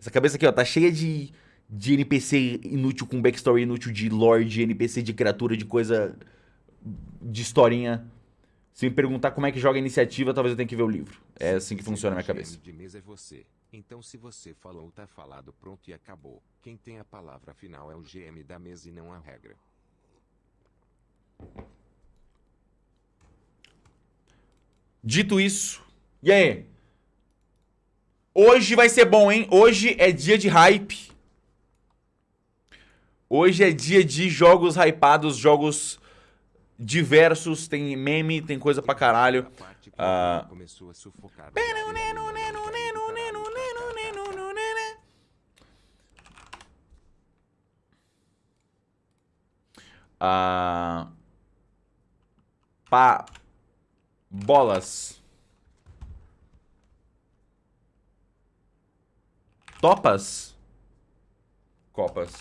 Essa cabeça aqui, ó, tá cheia de, de NPC inútil com backstory inútil, de lore, de NPC, de criatura, de coisa. de historinha. Se me perguntar como é que joga a iniciativa, talvez eu tenha que ver o livro. É assim que funciona a minha cabeça. de mesa é você. Então se você falou tá falado, pronto e acabou. Quem tem a palavra final é o GM da mesa e não a regra. Dito isso, e aí? Hoje vai ser bom, hein? Hoje é dia de hype. Hoje é dia de jogos hypados, jogos diversos, tem meme, tem coisa pra caralho. Ah. Ah, pá, bolas. Topas? Copas.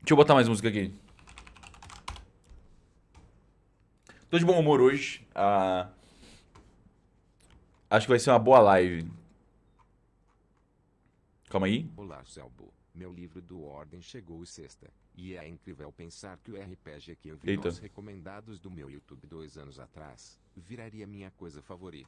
Deixa eu botar mais música aqui. Tô de bom humor hoje. Ah, acho que vai ser uma boa live. Calma aí. Olá, Selbo. Meu livro do Ordem chegou sexta. E é incrível pensar que o RPG que eu vi Eita. nos recomendados do meu YouTube dois anos atrás, viraria minha coisa favorita.